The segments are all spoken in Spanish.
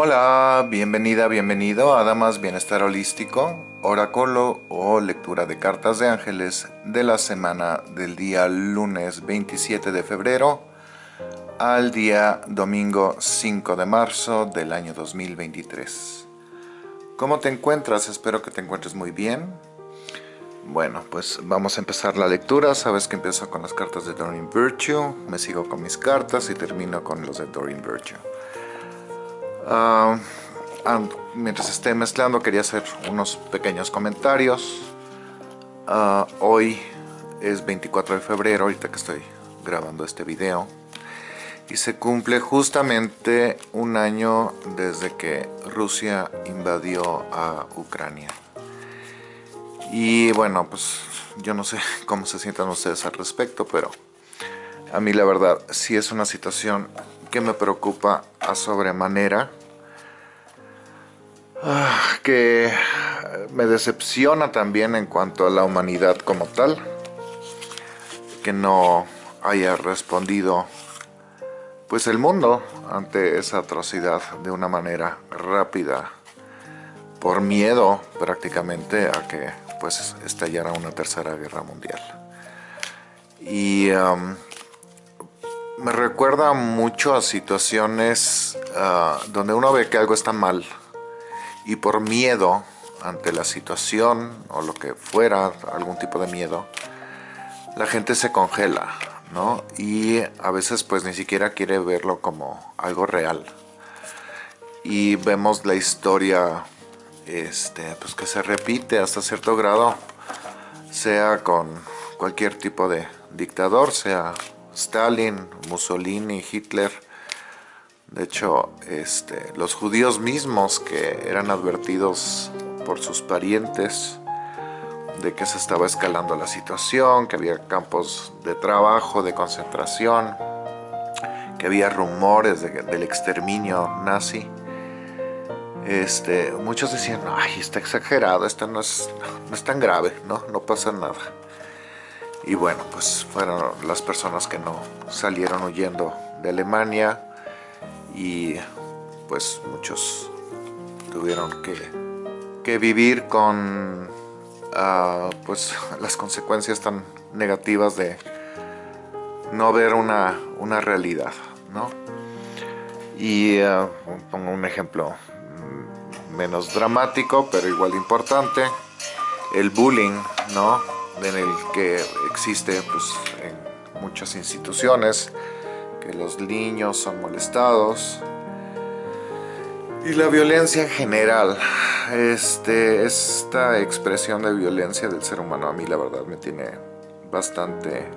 Hola, bienvenida, bienvenido a Damas Bienestar Holístico, oráculo o lectura de cartas de ángeles de la semana del día lunes 27 de febrero al día domingo 5 de marzo del año 2023. ¿Cómo te encuentras? Espero que te encuentres muy bien. Bueno, pues vamos a empezar la lectura. Sabes que empiezo con las cartas de Doreen Virtue, me sigo con mis cartas y termino con los de Doreen Virtue. Ah, mientras esté mezclando quería hacer unos pequeños comentarios. Ah, hoy es 24 de febrero, ahorita que estoy grabando este video. Y se cumple justamente un año desde que Rusia invadió a Ucrania. Y bueno, pues yo no sé cómo se sientan ustedes al respecto, pero a mí la verdad sí es una situación que me preocupa a sobremanera Ah, que me decepciona también en cuanto a la humanidad como tal, que no haya respondido pues el mundo ante esa atrocidad de una manera rápida, por miedo prácticamente a que pues estallara una tercera guerra mundial. Y um, me recuerda mucho a situaciones ah, donde uno ve que algo está mal, y por miedo ante la situación o lo que fuera, algún tipo de miedo, la gente se congela, ¿no? Y a veces pues ni siquiera quiere verlo como algo real. Y vemos la historia este, pues que se repite hasta cierto grado, sea con cualquier tipo de dictador, sea Stalin, Mussolini, Hitler, de hecho, este, los judíos mismos que eran advertidos por sus parientes de que se estaba escalando la situación, que había campos de trabajo, de concentración, que había rumores del exterminio nazi. Este, muchos decían, ay, está exagerado, esto no es, no es tan grave, ¿no? no pasa nada. Y bueno, pues fueron las personas que no salieron huyendo de Alemania, y pues muchos tuvieron que, vivir con ah, pues las consecuencias tan negativas de no ver una, realidad, ¿no? Y ah, pongo un ejemplo menos dramático, pero igual importante, el bullying, ¿no? En el que existe pues, en muchas instituciones, los niños son molestados y la violencia en general este, esta expresión de violencia del ser humano a mí la verdad me tiene bastante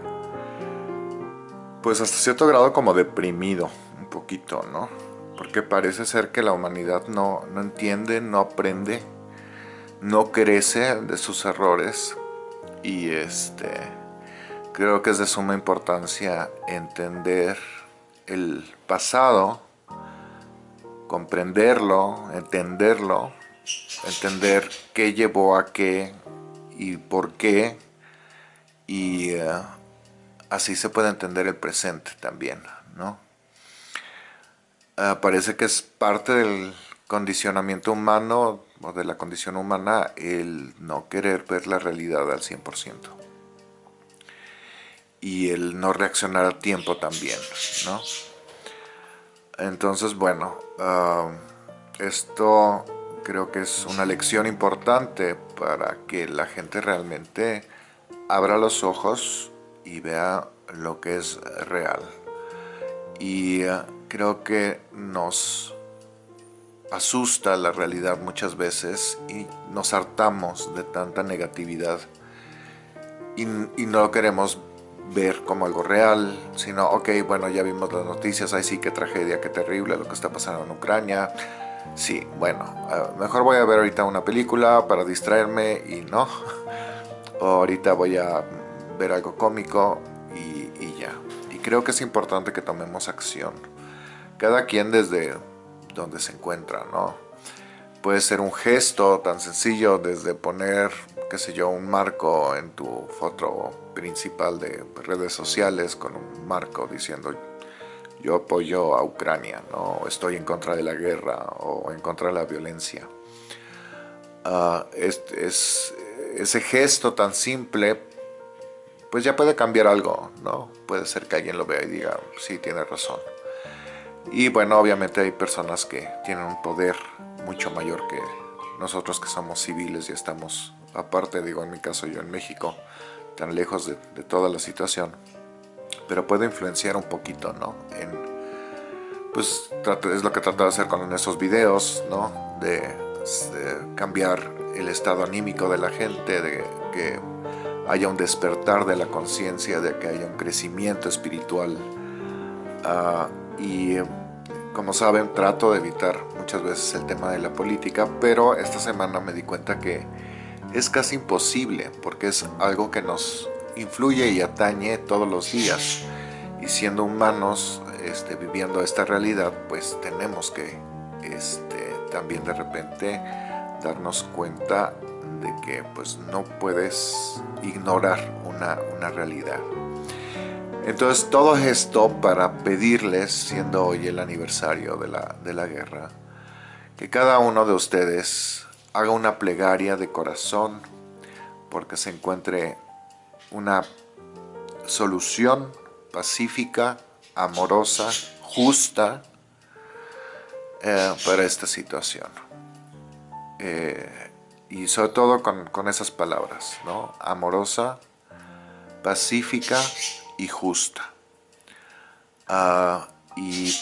pues hasta cierto grado como deprimido un poquito, ¿no? Porque parece ser que la humanidad no, no entiende, no aprende, no crece de sus errores y este creo que es de suma importancia entender el pasado, comprenderlo, entenderlo, entender qué llevó a qué y por qué, y eh, así se puede entender el presente también, ¿no? Ah, parece que es parte del condicionamiento humano o de la condición humana el no querer ver la realidad al 100% y el no reaccionar a tiempo también, ¿no? Entonces, bueno, ah, esto creo que es una lección importante para que la gente realmente abra los ojos y vea lo que es real. Y ah, creo que nos asusta la realidad muchas veces y nos hartamos de tanta negatividad y, y no queremos ver como algo real, sino, ok, bueno, ya vimos las noticias, ay sí, qué tragedia, qué terrible lo que está pasando en Ucrania. Sí, bueno, mejor voy a ver ahorita una película para distraerme y no. o ahorita voy a ver algo cómico y ya. Y creo que es importante que tomemos acción. Cada quien desde donde se encuentra, ¿no? Puede ser un gesto tan sencillo desde poner qué sé yo, un marco en tu foto principal de redes sociales con un marco diciendo yo apoyo a Ucrania, ¿no? estoy en contra de la guerra o en contra de la violencia. Uh, es, ese gesto tan simple, pues ya puede cambiar algo, ¿no? Puede ser que alguien lo vea y diga, sí, tiene razón. Y bueno, obviamente hay personas que tienen un poder mucho mayor que nosotros que somos civiles y estamos, aparte, digo, en mi caso yo en México, tan lejos de, toda la situación pero puede influenciar un poquito, ¿no? En, pues es lo que trato de hacer con esos videos, ¿no? De, cambiar el estado anímico de la gente, de que haya un despertar de la conciencia, de que haya un crecimiento espiritual. Ah, y como saben, trato de evitar muchas veces el tema de la política, pero esta semana me di cuenta que es casi imposible, porque es algo que nos influye y atañe todos los días. Y siendo humanos, este, viviendo esta realidad, pues tenemos que este, también de repente darnos cuenta de que pues no puedes ignorar una, una realidad. Entonces todo esto para pedirles, siendo hoy el aniversario de la, de la guerra, que cada uno de ustedes haga una plegaria de corazón porque se encuentre una solución pacífica, amorosa, justa eh, para esta situación. Eh, y sobre todo con, esas palabras, ¿no? Amorosa, pacífica y justa. Ah, y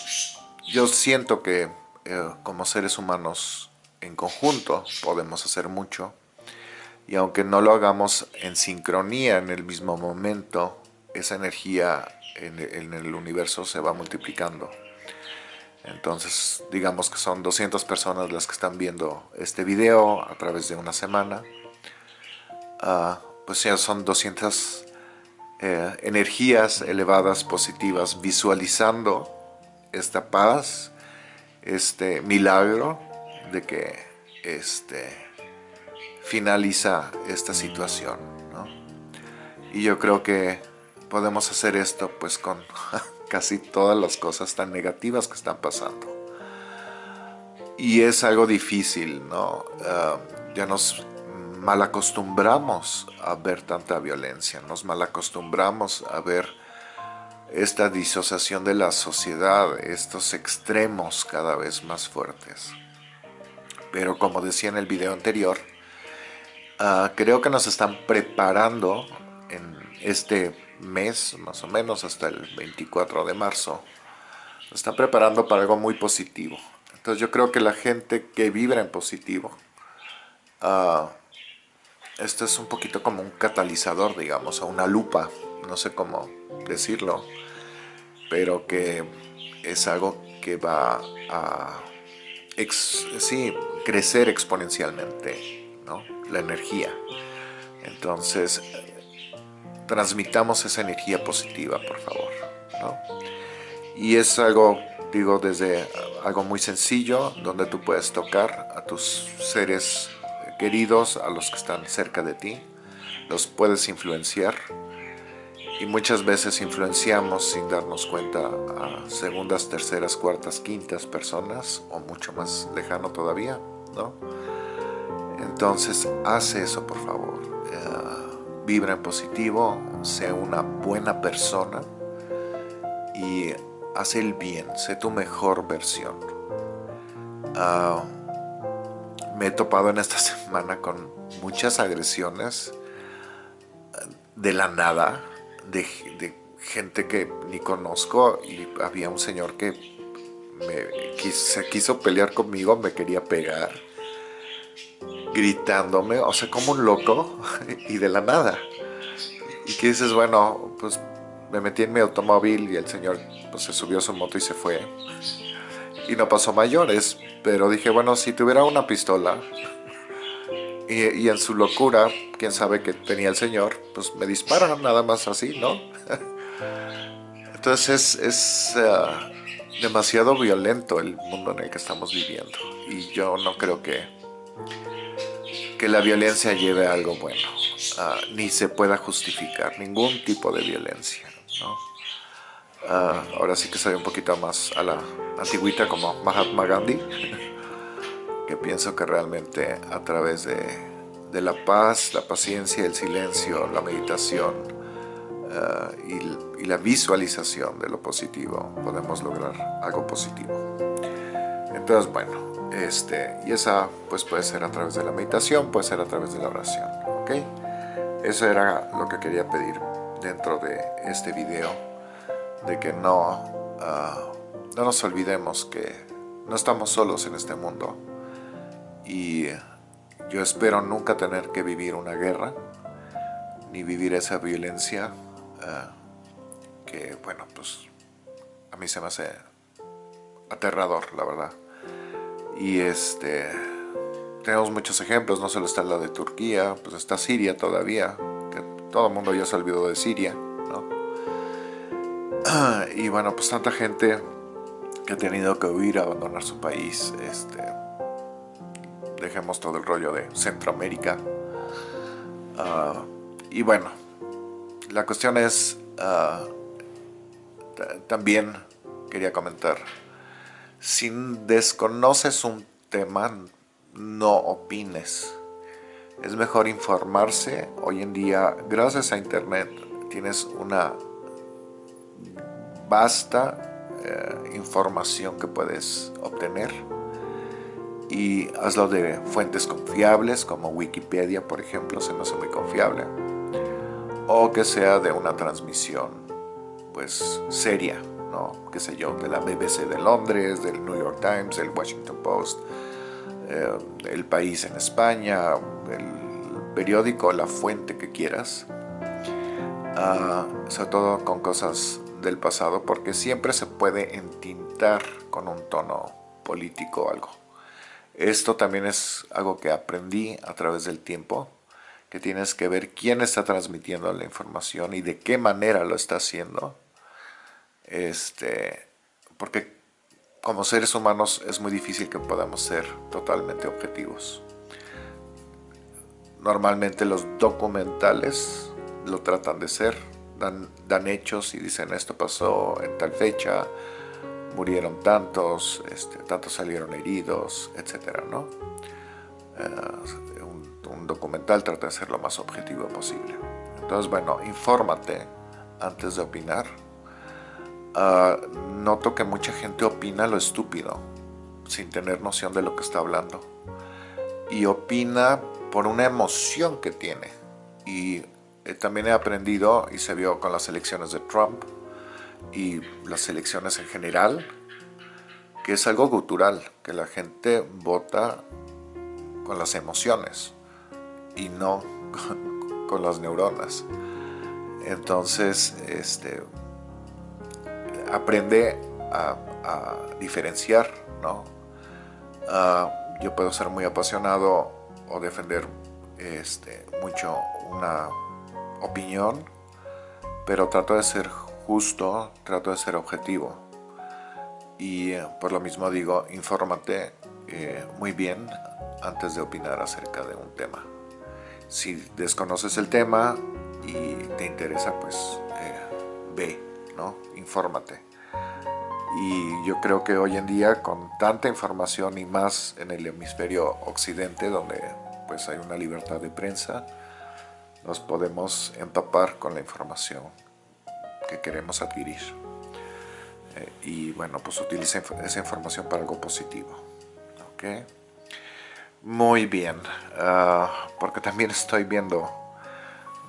yo siento que eh, como seres humanos en conjunto podemos hacer mucho y aunque no lo hagamos en sincronía en el mismo momento, esa energía en, el universo se va multiplicando. Entonces, digamos que son 200 personas las que están viendo este video a través de una semana. Ah, pues ya son 200 eh, energías elevadas, positivas, visualizando esta paz, este milagro de que este, finaliza esta situación. Y yo creo que podemos hacer esto pues con casi todas las cosas tan negativas que están pasando. Y es algo difícil, ¿no? Ah, ya nos malacostumbramos a ver tanta violencia, nos malacostumbramos a ver esta disociación de la sociedad, estos extremos cada vez más fuertes. Pero como decía en el video anterior, Ah, creo que nos están preparando en este mes, más o menos hasta el 24 de marzo. Nos están preparando para algo muy positivo. Entonces yo creo que la gente que vibra en positivo, uh, esto es un poquito como un catalizador, digamos, o una lupa, no sé cómo decirlo, pero que es algo que va a sí, crecer exponencialmente la energía. Entonces, transmitamos esa energía positiva, por favor. Y es algo, digo, desde algo muy sencillo, donde tú puedes tocar a tus seres queridos, a los que están cerca de ti, los puedes influenciar y muchas veces influenciamos sin darnos cuenta a segundas, terceras, cuartas, quintas personas o mucho más lejano todavía, ¿no? Entonces, hace eso por favor. Eh, vibra en positivo, sé una buena persona y haz el bien, sé tu mejor versión. Ah, me he topado en esta semana con muchas agresiones de la nada, de, gente que ni conozco y había un señor que se quiso pelear conmigo, me quería pegar gritándome, o sea, como un loco, y de la nada. Y que dices, bueno, pues me metí en mi automóvil y el señor pues, se subió a su moto y se fue. Y no pasó mayores, pero dije, bueno, si tuviera una pistola y, en su locura, quién sabe que tenía el señor, pues me dispara nada más así, ¿no? Entonces es, eh, demasiado violento el mundo en el que estamos viviendo y yo no creo que que la violencia lleve a algo bueno, ah, ni se pueda justificar ningún tipo de violencia. Ah, ahora sí que soy un poquito más a la antigüita como Mahatma Gandhi, que pienso que realmente a través de, la paz, la paciencia, el silencio, la meditación ah, y, la visualización de lo positivo podemos lograr algo positivo. Entonces, bueno, este, y esa pues puede ser a través de la meditación, puede ser a través de la oración, ¿ok? Eso era lo que quería pedir dentro de este video, de que no, ah, no nos olvidemos que no estamos solos en este mundo y yo espero nunca tener que vivir una guerra ni vivir esa violencia ah, que, bueno, pues a mí se me hace aterrador, la verdad. Y este, tenemos muchos ejemplos, no solo está la de Turquía, pues está Siria todavía, que todo el mundo ya se olvidó de Siria, ¿no? Y bueno, pues tanta gente que ha tenido que huir, abandonar su país, este, dejemos todo el rollo de Centroamérica. Ah, y bueno, la cuestión es, ah, también quería comentar, si desconoces un tema, no opines. Es mejor informarse. Hoy en día, gracias a internet, tienes una vasta eh, información que puedes obtener. Y hazlo de fuentes confiables, como Wikipedia, por ejemplo, se me hace muy confiable. O que sea de una transmisión, pues, seria, ¿no? Qué sé yo, de la BBC de Londres, del New York Times, del Washington Post, eh, el país en España, el periódico, la fuente que quieras, ah, sobre todo con cosas del pasado, porque siempre se puede entintar con un tono político o algo. Esto también es algo que aprendí a través del tiempo, que tienes que ver quién está transmitiendo la información y de qué manera lo está haciendo. Este, porque como seres humanos es muy difícil que podamos ser totalmente objetivos. Normalmente los documentales lo tratan de ser, dan, dan hechos y dicen esto pasó en tal fecha, murieron tantos, este, tantos salieron heridos, etc. ¿no? Eh, un, un documental trata de ser lo más objetivo posible. Entonces, bueno, infórmate antes de opinar Ah, noto que mucha gente opina lo estúpido, sin tener noción de lo que está hablando. Y opina por una emoción que tiene. Y eh, también he aprendido, y se vio con las elecciones de Trump, y las elecciones en general, que es algo cultural, que la gente vota con las emociones y no con, las neuronas. Entonces, este, aprende a, diferenciar, ¿no? Ah, yo puedo ser muy apasionado o defender este, mucho una opinión, pero trato de ser justo, trato de ser objetivo. Y eh, por lo mismo digo, infórmate eh, muy bien antes de opinar acerca de un tema. Si desconoces el tema y te interesa, pues eh, ve Infórmate. Y yo creo que hoy en día con tanta información y más en el hemisferio occidente donde pues hay una libertad de prensa, nos podemos empapar con la información que queremos adquirir. Eh, y bueno, pues utilice esa información para algo positivo. ¿ok? Muy bien, ah, porque también estoy viendo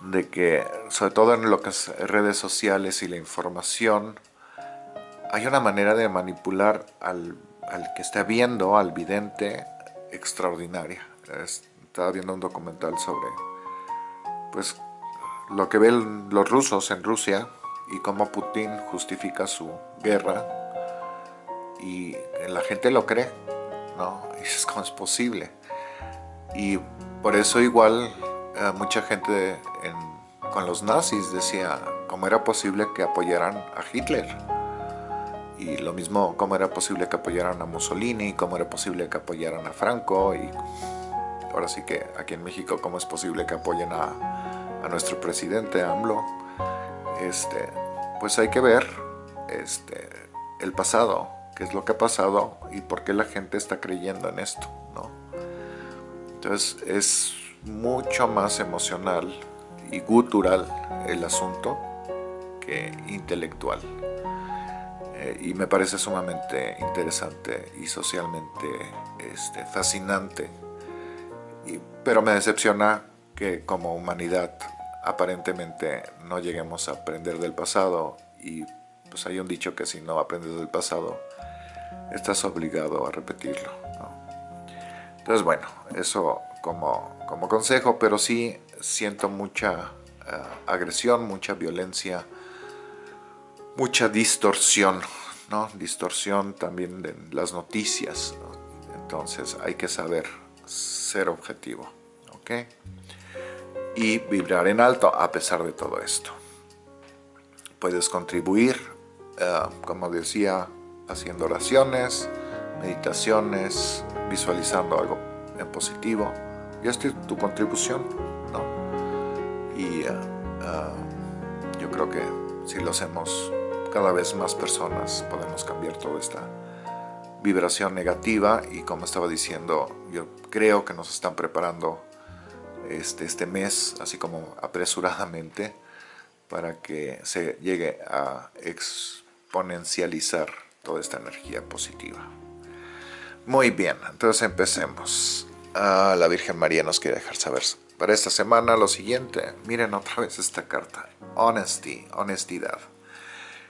de que, sobre todo en lo que es redes sociales y la información, hay una manera de manipular al, que está viendo, al vidente, extraordinaria. Estaba viendo un documental sobre pues lo que ven los rusos en Rusia y cómo Putin justifica su guerra y la gente lo cree, ¿no? Es como es posible. Y por eso igual eh, mucha gente con los nazis decía cómo era posible que apoyaran a Hitler. Y lo mismo, cómo era posible que apoyaran a Mussolini, cómo era posible que apoyaran a Franco. Y ahora sí que aquí en México, cómo es posible que apoyen a, nuestro presidente AMLO. Este, pues hay que ver este, el pasado, qué es lo que ha pasado y por qué la gente está creyendo en esto, ¿no? Entonces es mucho más emocional y gutural el asunto que intelectual. Eh, y me parece sumamente interesante y socialmente este, fascinante. pero me decepciona que como humanidad aparentemente no lleguemos a aprender del pasado y pues hay un dicho que si no aprendes del pasado estás obligado a repetirlo. Entonces bueno, eso como, como consejo, pero sí siento mucha eh, agresión, mucha violencia, mucha distorsión, ¿no? Distorsión también de las noticias, Entonces hay que saber ser objetivo, ¿ok? Y vibrar en alto a pesar de todo esto. Puedes contribuir, eh, como decía, haciendo oraciones, meditaciones, visualizando algo en positivo. Y esta es tu contribución, ¿no? Y eh, eh, yo creo que si lo hacemos cada vez más personas podemos cambiar toda esta vibración negativa y como estaba diciendo, yo creo que nos están preparando este, este mes, así como apresuradamente, para que se llegue a exponencializar toda esta energía positiva. Muy bien, entonces empecemos. Ah, la Virgen María nos quiere dejar saber para esta semana lo siguiente. Miren otra vez esta carta. Honesty, honestidad.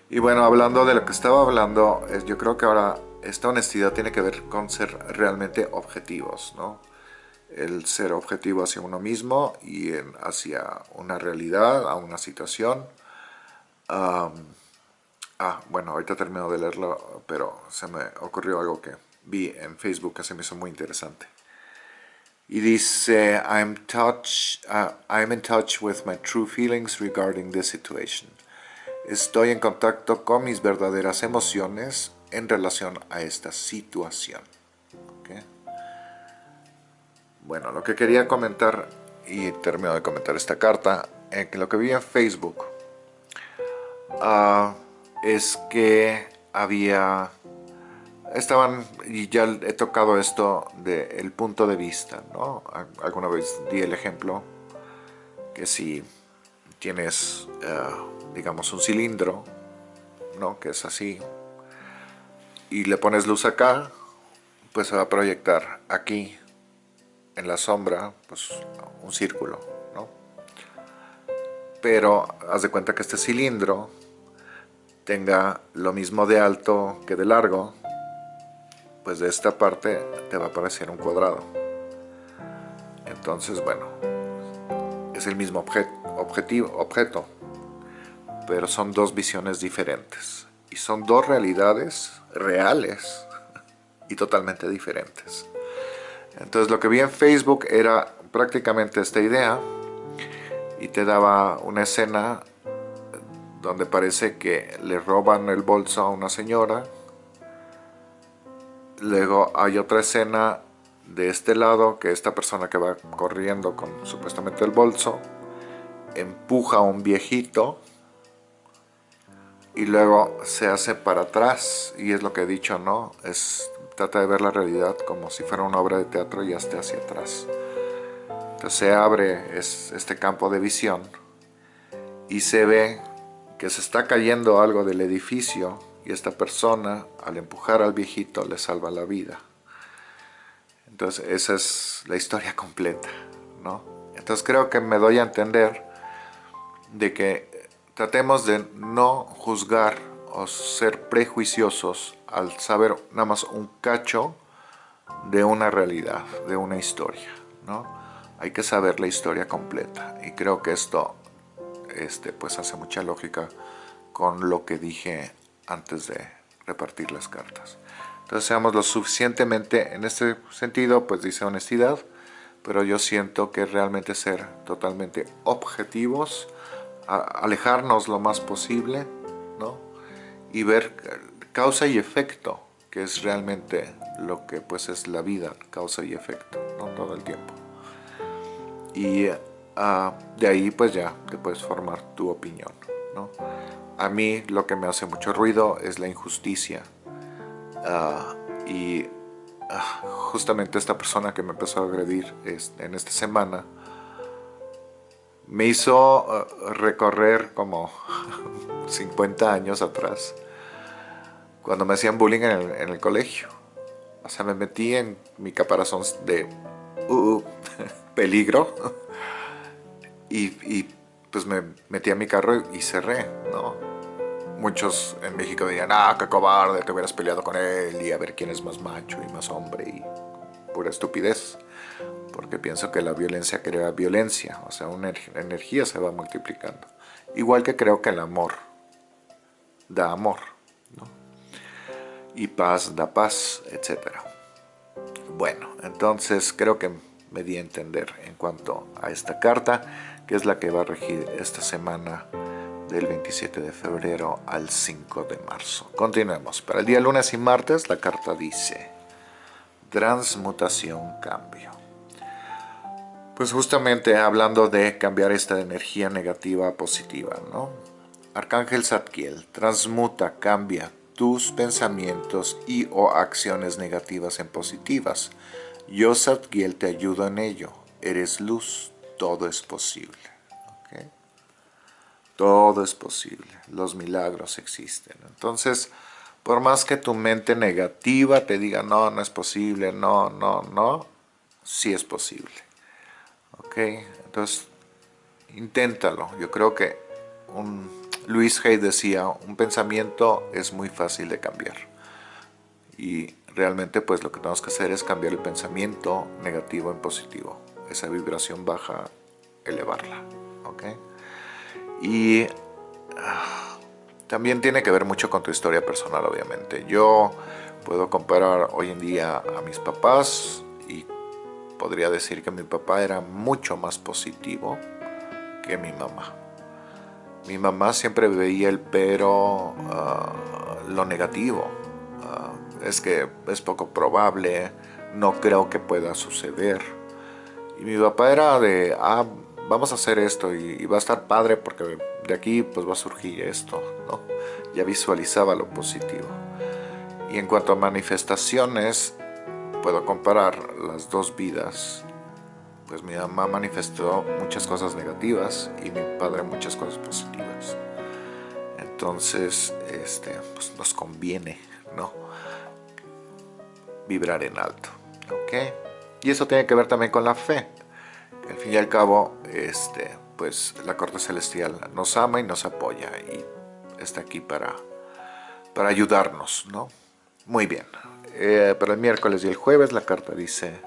Y bueno, hablando de lo que estaba hablando, yo creo que ahora esta honestidad tiene que ver con ser realmente objetivos, ¿no? El ser objetivo hacia uno mismo y hacia una realidad, a una situación. ah, bueno, ahorita termino de leerlo, pero se me ocurrió algo que vi en Facebook que se me hizo muy interesante. Y dice, I'm, touch, uh, I'm in touch with my true feelings regarding this situation. Estoy en contacto con mis verdaderas emociones en relación a esta situación. Bueno, lo que quería comentar, y termino de comentar esta carta, en que lo que vi en Facebook uh, es que había, estaban, y ya he tocado esto del punto de vista, ¿no? Alguna vez di el ejemplo que si tienes... Uh, digamos un cilindro, ¿no? que es así, y le pones luz acá, pues se va a proyectar aquí, en la sombra, pues un círculo, ¿no? Pero haz de cuenta que este cilindro tenga lo mismo de alto que de largo, pues de esta parte te va a aparecer un cuadrado. Entonces, bueno, es el mismo objetivo, objeto, pero son dos visiones diferentes. Y son dos realidades reales y totalmente diferentes. Entonces lo que vi en Facebook era prácticamente esta idea y te daba una escena donde parece que le roban el bolso a una señora. Luego hay otra escena de este lado que esta persona que va corriendo con supuestamente el bolso empuja a un viejito y luego se hace para atrás y es lo que he dicho, ¿no? Es, trata de ver la realidad como si fuera una obra de teatro y esté hacia atrás. Entonces se abre es, este campo de visión y se ve que se está cayendo algo del edificio y esta persona al empujar al viejito le salva la vida. Entonces esa es la historia completa, ¿no? Entonces creo que me doy a entender de que Tratemos de no juzgar o ser prejuiciosos al saber nada más un cacho de una realidad, de una historia, ¿no? Hay que saber la historia completa y creo que esto este, pues hace mucha lógica con lo que dije antes de repartir las cartas. Entonces seamos lo suficientemente, en este sentido, pues dice honestidad, pero yo siento que realmente ser totalmente objetivos, alejarnos lo más posible, ¿no? Y ver causa y efecto, que es realmente lo que pues es la vida, causa y efecto, ¿no? Todo el tiempo. Y ah, de ahí pues ya te puedes formar tu opinión, ¿no? a mí lo que me hace mucho ruido es la injusticia. Ah, y ah, justamente esta persona que me empezó a agredir en esta semana me hizo recorrer como 50 años atrás cuando me hacían bullying en el, colegio. O sea, me metí en mi caparazón de uh, peligro y, pues me metí a mi carro y cerré, ¿no? muchos en México dirían, ah, qué cobarde, te hubieras peleado con él y a ver quién es más macho y más hombre y pura estupidez. Porque pienso que la violencia crea violencia, o sea, una energía se va multiplicando. Igual que creo que el amor da amor. Y paz da paz, etc. Bueno, entonces creo que me di a entender en cuanto a esta carta, que es la que va a regir esta semana del 27 de febrero al 5 de marzo. Continuemos. Para el día lunes y martes la carta dice transmutación, cambio. Pues justamente hablando de cambiar esta energía negativa a positiva, ¿no? Arcángel Zadkiel, transmuta, cambia tus pensamientos y o acciones negativas en positivas. Yo, Zadkiel, te ayudo en ello. Eres luz, todo es posible. Todo es posible, los milagros existen. Entonces, por más que tu mente negativa te diga, no, no es posible, no, no, no, sí es posible. ¿Ok? Entonces, inténtalo. Yo creo que un, Luis Hay decía, un pensamiento es muy fácil de cambiar. Y realmente pues lo que tenemos que hacer es cambiar el pensamiento negativo en positivo. Esa vibración baja, elevarla. ¿Ok? Y ah, también tiene que ver mucho con tu historia personal, obviamente. Yo puedo comparar hoy en día a mis papás y podría decir que mi papá era mucho más positivo que mi mamá. Mi mamá siempre veía el pero, ah, lo negativo. Ah, es que es poco probable, no creo que pueda suceder. Y mi papá era de, ah, vamos a hacer esto y, va a estar padre porque de aquí pues va a surgir esto, ¿no? Ya visualizaba lo positivo. Y en cuanto a manifestaciones, puedo comparar las dos vidas. Pues mi mamá manifestó muchas cosas negativas y mi padre muchas cosas positivas. Entonces, este, pues nos conviene, ¿no? Vibrar en alto, ¿ok? Y eso tiene que ver también con la fe al fin y al cabo, este, pues la corte celestial nos ama y nos apoya y está aquí para, para ayudarnos, ¿no? Muy bien. Eh, para el miércoles y el jueves la carta dice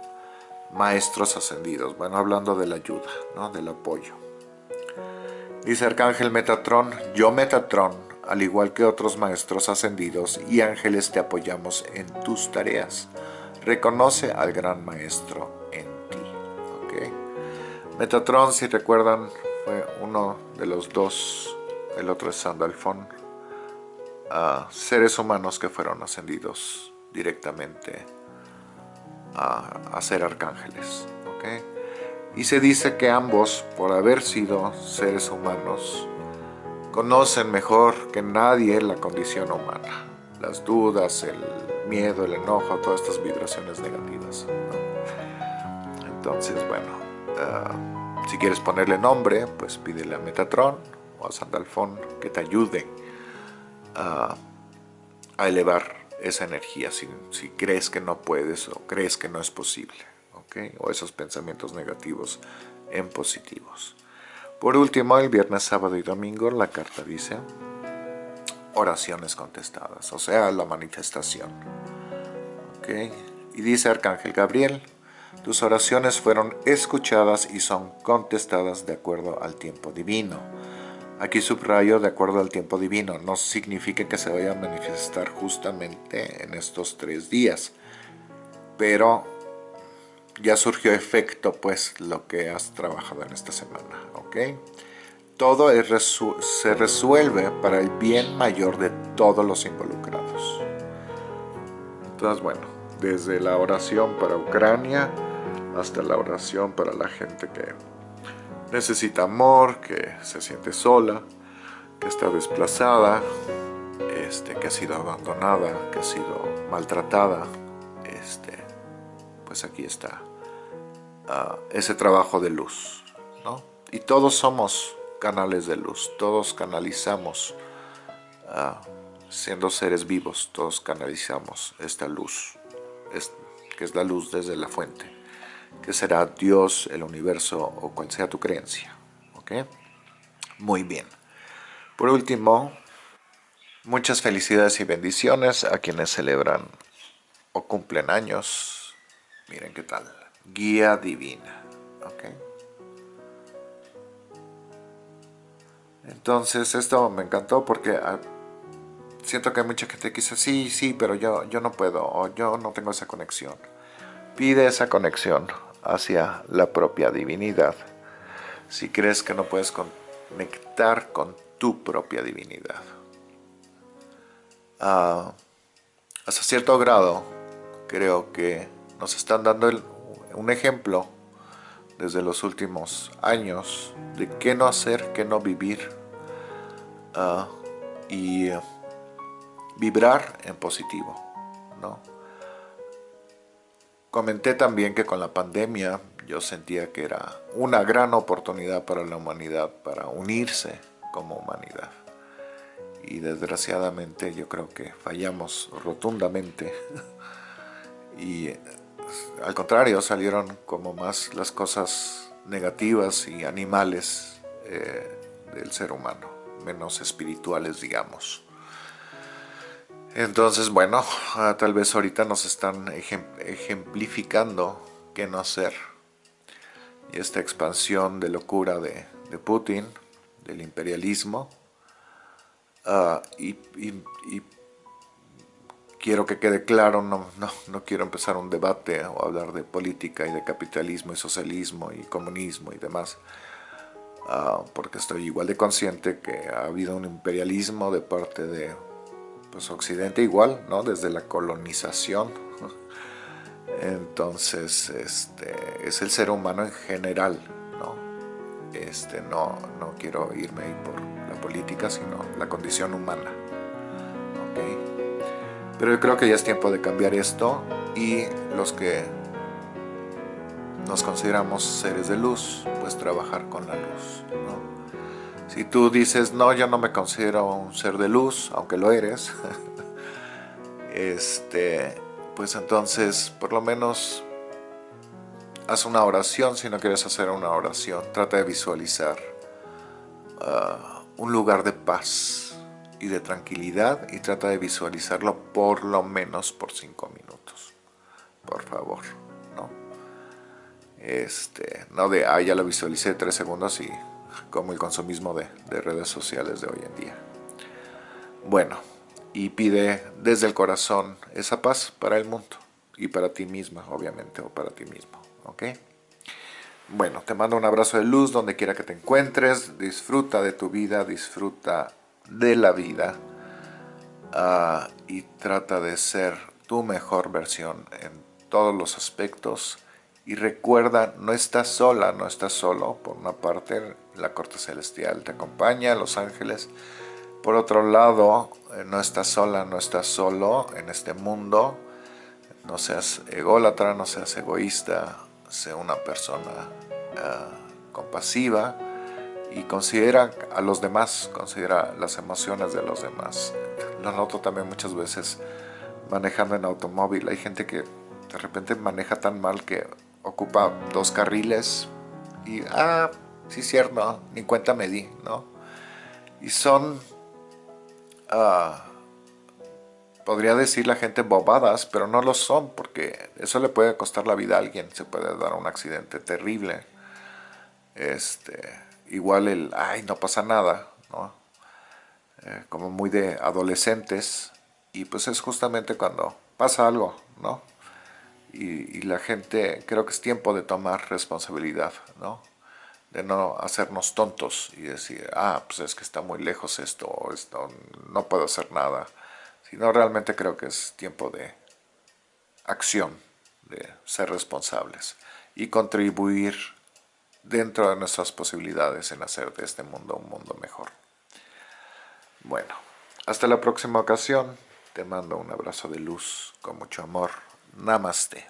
maestros ascendidos. Bueno, hablando de la ayuda, ¿no? Del apoyo. Dice Arcángel Metatrón, yo Metatrón, al igual que otros maestros ascendidos y ángeles te apoyamos en tus tareas. Reconoce al gran maestro Metatron, si recuerdan, fue uno de los dos, el otro es Sandalfon, seres humanos que fueron ascendidos directamente a, ser arcángeles. Y se dice que ambos, por haber sido seres humanos, conocen mejor que nadie la condición humana. Las dudas, el miedo, el enojo, todas estas vibraciones negativas. Entonces, bueno, Ah, si quieres ponerle nombre, pues pídele a Metatron o a Sandalfon que te ayude a, elevar esa energía si, crees que no puedes o crees que no es posible. O esos pensamientos negativos en positivos. Por último, el viernes, sábado y domingo la carta dice oraciones contestadas, o sea, la manifestación. Y dice Arcángel Gabriel, tus oraciones fueron escuchadas y son contestadas de acuerdo al tiempo divino. Aquí subrayo de acuerdo al tiempo divino. No significa que se vaya a manifestar justamente en estos tres días. Pero ya surgió efecto pues lo que has trabajado en esta semana. Todo se resuelve para el bien mayor de todos los involucrados. Entonces bueno, desde la oración para Ucrania hasta la oración para la gente que necesita amor, que se siente sola, que está desplazada, este, que ha sido abandonada, que ha sido maltratada, este, pues aquí está ah, ese trabajo de luz, ¿no? Y todos somos canales de luz, todos canalizamos, ah, siendo seres vivos, todos canalizamos esta luz, que es la luz desde la fuente, que será Dios, el universo o cual sea tu creencia, ¿ok? Muy bien. Por último, muchas felicidades y bendiciones a quienes celebran o cumplen años. Miren qué tal. Guía divina. Entonces esto me encantó porque ah, siento que hay mucha gente que dice, sí, sí, pero yo, yo no puedo o yo no tengo esa conexión. Pide esa conexión hacia la propia divinidad. Si crees que no puedes conectar con tu propia divinidad. Ah, hasta cierto grado, creo que nos están dando un ejemplo desde los últimos años de qué no hacer, qué no vivir ah, y vibrar en positivo. ¿no? Comenté también que con la pandemia yo sentía que era una gran oportunidad para la humanidad para unirse como humanidad. Y desgraciadamente yo creo que fallamos rotundamente y al contrario, salieron como más las cosas negativas y animales eh, del ser humano, menos espirituales, digamos. Entonces, bueno, ah, tal vez ahorita nos están ejemplificando qué no hacer. Y esta expansión de locura de, Putin, del imperialismo, ah, y quiero que quede claro, no, no, quiero empezar un debate o hablar de política y de capitalismo y socialismo y comunismo y demás, ah, porque estoy igual de consciente que ha habido un imperialismo de parte de pues, Occidente igual, ¿no? desde la colonización. Entonces, este, es el ser humano en general, ¿no? Este, no, no quiero irme ahí por la política, sino la condición humana. ¿okay? Pero yo creo que ya es tiempo de cambiar esto y los que nos consideramos seres de luz, pues trabajar con la luz. Si tú dices, no, yo no me considero un ser de luz, aunque lo eres, este, pues entonces por lo menos haz una oración si no quieres hacer una oración. Trata de visualizar ah, un lugar de paz y de tranquilidad y trata de visualizarlo por lo menos por cinco minutos. Por favor, ¿no? Este, no de, ah, ya lo visualicé tres segundos y como el consumismo de, de redes sociales de hoy en día. Bueno, y pide desde el corazón esa paz para el mundo y para ti misma, obviamente, o para ti mismo, ¿ok? Bueno, te mando un abrazo de luz donde quiera que te encuentres, disfruta de tu vida, disfruta de la vida ah, y trata de ser tu mejor versión en todos los aspectos y recuerda, no estás sola, no estás solo, por una parte la corte celestial te acompaña, los ángeles, por otro lado, eh, no estás sola, no estás solo en este mundo, no seas ególatra, no seas egoísta, sea una persona ah, compasiva, y considera a los demás, considera las emociones de los demás. Lo noto también muchas veces manejando en automóvil. Hay gente que de repente maneja tan mal que ocupa dos carriles y, ah, sí cierto, ni cuenta me di, ¿no? Y son, ah, podría decir la gente bobadas, pero no lo son porque eso le puede costar la vida a alguien, se puede dar un accidente terrible. Este, igual el, ay, no pasa nada, ¿no? Eh, como muy de adolescentes, y pues es justamente cuando pasa algo, ¿no? Y, la gente, creo que es tiempo de tomar responsabilidad, ¿no? De no hacernos tontos y decir, ah, pues es que está muy lejos esto, esto, no puedo hacer nada. Sino realmente creo que es tiempo de acción, de ser responsables y contribuir dentro de nuestras posibilidades en hacer de este mundo un mundo mejor. Bueno, hasta la próxima ocasión. Te mando un abrazo de luz con mucho amor. Namastê.